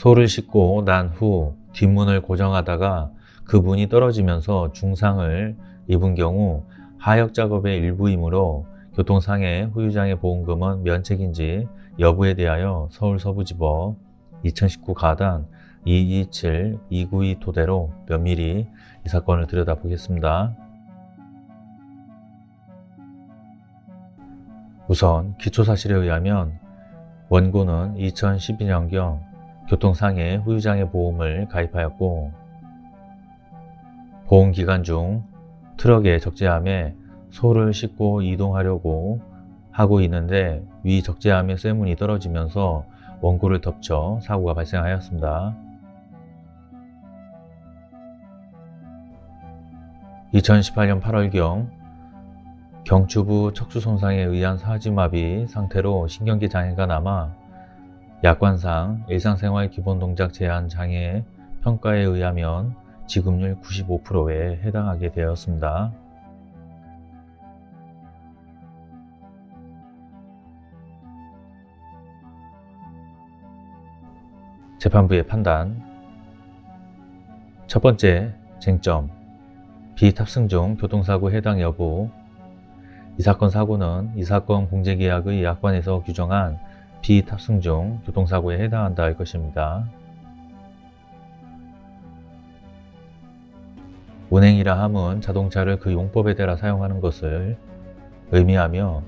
소를 싣고 난 후 뒷문을 고정하다가 그 문이 떨어지면서 중상을 입은 경우 하역 작업의 일부이므로 교통상해 후유장애 보험금은 면책인지 여부에 대하여 서울서부지법 2019 가단 227 292 토대로 면밀히 이 사건을 들여다보겠습니다. 우선 기초사실에 의하면 원고는 2012년경 교통상해 후유장애 보험을 가입하였고 보험기간 중 트럭에 적재함에 소를 싣고 이동하려고 하고 있는데 위 적재함의 쇠문이 떨어지면서 원고를 덮쳐 사고가 발생하였습니다. 2018년 8월경 경추부 척추 손상에 의한 사지마비 상태로 신경계 장애가 남아 약관상 일상생활 기본동작 제한 장애 평가에 의하면 지급률 95%에 해당하게 되었습니다. 재판부의 판단. 첫 번째 쟁점. 비탑승 중 교통사고 해당 여부. 이 사건 사고는 이 사건 공제계약의 약관에서 규정한 비탑승 중 교통사고에 해당한다 할 것입니다. 운행이라 함은 자동차를 그 용법에 따라 사용하는 것을 의미하며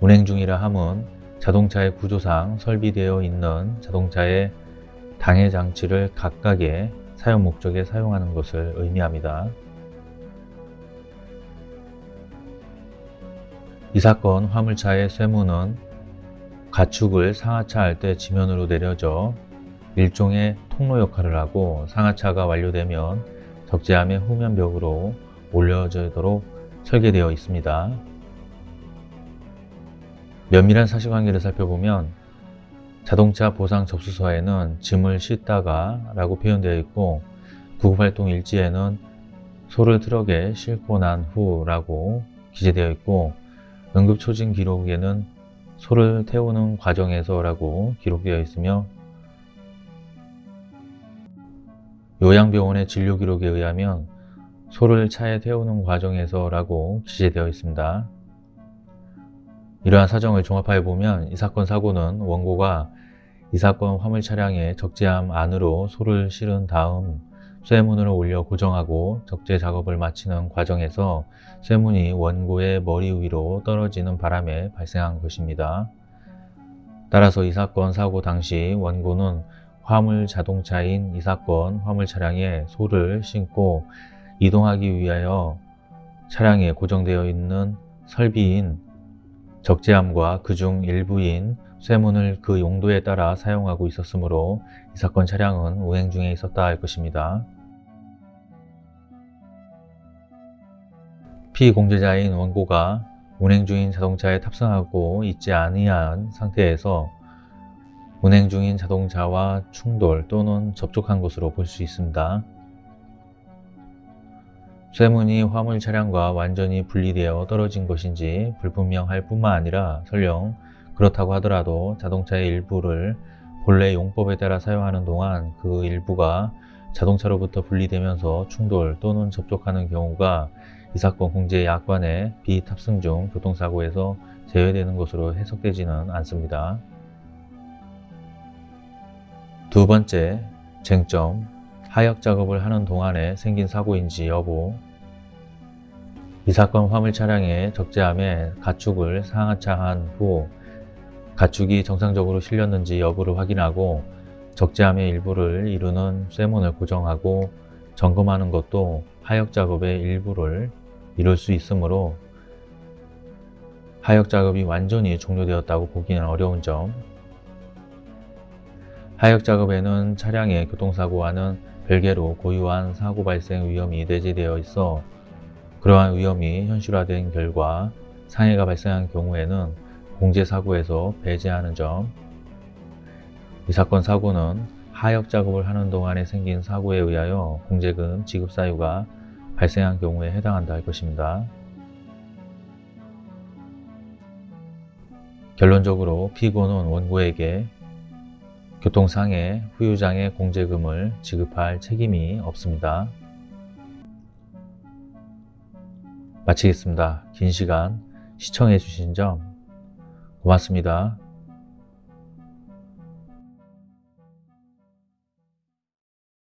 운행 중이라 함은 자동차의 구조상 설비되어 있는 자동차의 당해 장치를 각각의 사용 목적에 사용하는 것을 의미합니다. 이 사건 화물차의 쇠문은 가축을 상하차 할 때 지면으로 내려져 일종의 통로 역할을 하고 상하차가 완료되면 적재함의 후면벽으로 올려지도록 설계되어 있습니다. 면밀한 사실관계를 살펴보면 자동차 보상 접수서에는 짐을 싣다가 라고 표현되어 있고 구급활동 일지에는 소를 트럭에 싣고 난 후 라고 기재되어 있고 응급초진 기록에는 소를 태우는 과정에서 라고 기록되어 있으며 요양병원의 진료 기록에 의하면 소를 차에 태우는 과정에서 라고 기재되어 있습니다. 이러한 사정을 종합하여 보면 이 사건 사고는 원고가 이 사건 화물 차량의 적재함 안으로 소를 실은 다음 쇠문을 올려 고정하고 적재 작업을 마치는 과정에서 쇠문이 원고의 머리 위로 떨어지는 바람에 발생한 것입니다. 따라서 이 사건 사고 당시 원고는 화물 자동차인 이 사건 화물 차량에 소를 싣고 이동하기 위하여 차량에 고정되어 있는 설비인 적재함과 그중 일부인 쇠문을 그 용도에 따라 사용하고 있었으므로 이 사건 차량은 운행 중에 있었다 할 것입니다. 피공제자인 원고가 운행 중인 자동차에 탑승하고 있지 아니한 상태에서 운행 중인 자동차와 충돌 또는 접촉한 것으로 볼 수 있습니다. 쇠문이 화물 차량과 완전히 분리되어 떨어진 것인지 불분명할 뿐만 아니라 설령 그렇다고 하더라도 자동차의 일부를 본래 용법에 따라 사용하는 동안 그 일부가 자동차로부터 분리되면서 충돌 또는 접촉하는 경우가 이 사건 공제 약관의 비탑승 중 교통사고에서 제외되는 것으로 해석되지는 않습니다. 두 번째, 쟁점, 하역 작업을 하는 동안에 생긴 사고인지 여부 이 사건 화물 차량의 적재함에 가축을 상하차한 후 가축이 정상적으로 실렸는지 여부를 확인하고 적재함의 일부를 이루는 쇠문을 고정하고 점검하는 것도 하역 작업의 일부를 이룰 수 있으므로 하역 작업이 완전히 종료되었다고 보기는 어려운 점. 하역 작업에는 차량의 교통사고와는 별개로 고유한 사고 발생 위험이 내재되어 있어 그러한 위험이 현실화된 결과 상해가 발생한 경우에는 공제사고에서 배제하는 점. 이 사건 사고는 하역 작업을 하는 동안에 생긴 사고에 의하여 공제금 지급 사유가 발생한 경우에 해당한다 할 것입니다. 결론적으로 피고는 원고에게 교통상해 후유장애 공제금을 지급할 책임이 없습니다. 마치겠습니다. 긴 시간 시청해 주신 점 고맙습니다.